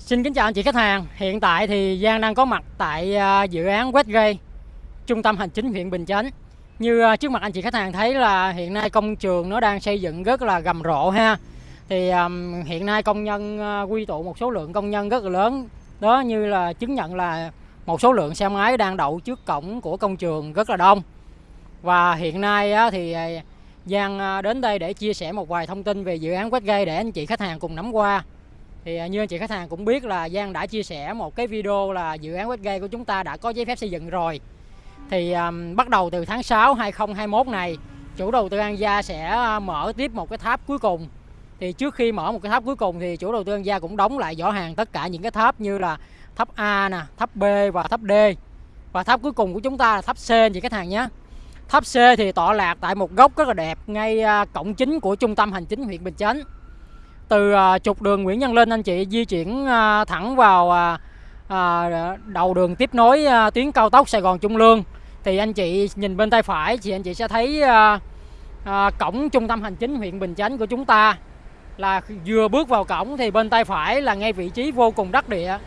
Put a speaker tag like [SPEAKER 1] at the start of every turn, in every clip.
[SPEAKER 1] Xin kính chào anh chị khách hàng. Hiện tại thì Giang đang có mặt tại à, dự án Westgate, trung tâm hành chính huyện Bình Chánh. Như à, trước mặt anh chị khách hàng thấy là hiện nay công trường nó đang xây dựng rất là rầm rộ ha. Thì um, hiện nay công nhân à, quy tụ một số lượng công nhân rất là lớn. Đó như là chứng nhận là một số lượng xe máy đang đậu trước cổng của công trường rất là đông. Và hiện nay thì Giang đến đây để chia sẻ một vài thông tin về dự án Westgate để anh chị khách hàng cùng nắm qua. Thì à, như anh chị khách hàng cũng biết là Giang đã chia sẻ một cái video là dự án Westgate của chúng ta đã có giấy phép xây dựng rồi. Thì um, bắt đầu từ tháng 6 2021 này, chủ đầu tư An Gia sẽ à, mở tiếp một cái tháp cuối cùng. Thì trước khi mở một cái tháp cuối cùng thì chủ đầu tư An Gia cũng đóng lại giỏ hàng tất cả những cái tháp như là tháp A nè, tháp B và tháp D. Và tháp cuối cùng của chúng ta là tháp C anh chị khách hàng nhé. Tháp C thì tọa lạc tại một góc rất là đẹp ngay à, cổng chính của trung tâm hành chính huyện Bình Chánh từ à, trục đường Nguyễn Văn Linh anh chị di chuyển à, thẳng vào à, đầu đường tiếp nối tuyến cao tốc Sài Gòn Trung Lương, thì anh chị nhìn bên tay phải thì anh chị sẽ thấy cổng trung tâm hành chính huyện Bình Chánh của chúng ta là vừa bước vào cổng thì bên tay phải là ngay vị trí vô cùng đắc địa,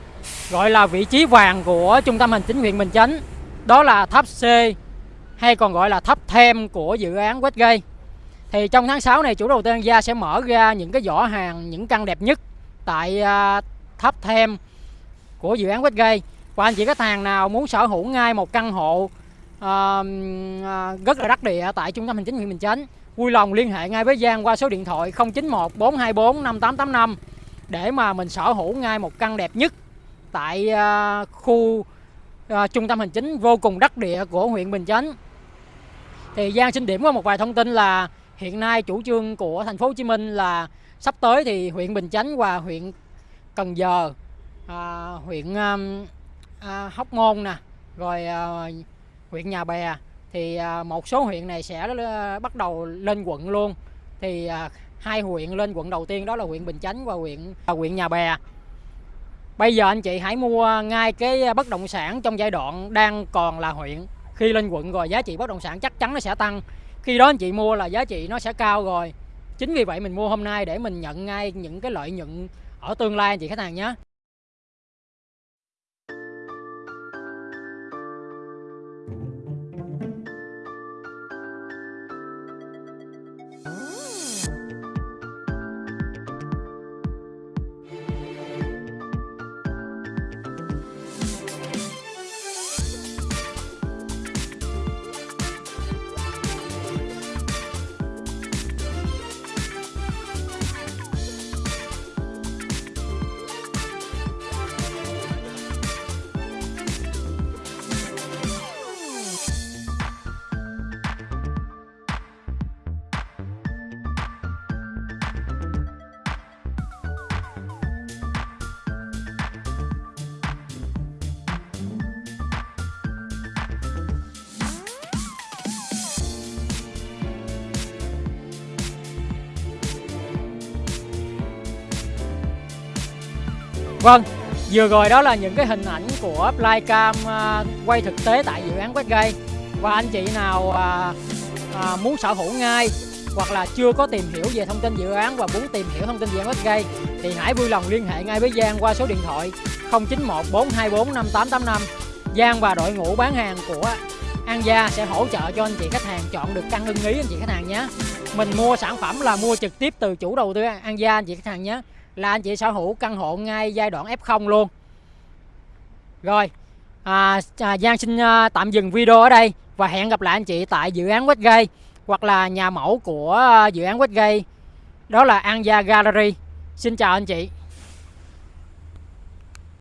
[SPEAKER 1] gọi là vị trí vàng của trung tâm hành chính huyện Bình Chánh. Đó là tháp C, hay còn gọi là tháp thêm của dự án Westgate thì trong tháng 6 này chủ đầu tư An Gia sẽ mở ra những cái giỏ hàng những căn đẹp nhất tại uh, tháp thêm của dự án Westgate và anh chị khách hàng nào muốn sở hữu ngay một căn hộ uh, uh, rất là đắc địa tại trung tâm hành chính huyện Bình Chánh vui lòng liên hệ ngay với Giang qua số điện thoại 091 424 5885 để mà mình sở hữu ngay một căn đẹp nhất tại uh, khu uh, trung tâm hành chính vô cùng đắc địa của huyện Bình Chánh. Thì Giang xin điểm qua một vài thông tin là hiện nay chủ trương của thành phố Hồ Chí Minh là sắp tới thì huyện Bình Chánh và huyện Cần Giờ, à, huyện um, à, Hóc Môn nè, rồi à, huyện Nhà Bè thì à, một số huyện này sẽ ờ, bắt đầu lên quận luôn. Thì à, hai huyện lên quận đầu tiên đó là huyện Bình Chánh và huyện à, huyện Nhà Bè. Bây giờ anh chị hãy mua ngay cái bất động sản trong giai đoạn đang còn là huyện. Khi lên quận rồi giá trị bất động sản chắc chắn nó sẽ tăng khi đó anh chị mua là giá trị nó sẽ cao rồi. Chính vì vậy mình mua hôm nay để mình nhận ngay những cái lợi nhuận ở tương lai, anh chị khách hàng nhé. Vâng, vừa rồi đó là những cái hình ảnh của Flycam uh, quay thực tế tại dự án Westgate. Và anh chị nào uh, uh, muốn sở hữu ngay hoặc là chưa có tìm hiểu về thông tin dự án và muốn tìm hiểu thông tin dự án Westgate thì hãy vui lòng liên hệ ngay với Giang qua số điện thoại 091 424 5885 Giang và đội ngũ bán hàng của An Gia sẽ hỗ trợ cho anh chị khách hàng chọn được căn ưng ý anh chị khách hàng nhé. Mình mua sản phẩm là mua trực tiếp từ chủ đầu tư An Gia anh chị khách hàng nhé là anh chị sở hữu căn hộ ngay giai đoạn F0 luôn. Rồi à, à, Giang xin à, tạm dừng video ở đây và hẹn gặp lại anh chị tại dự án Westgate hoặc là nhà mẫu của à, dự án Westgate đó là An Gia Gallery. Xin chào anh chị.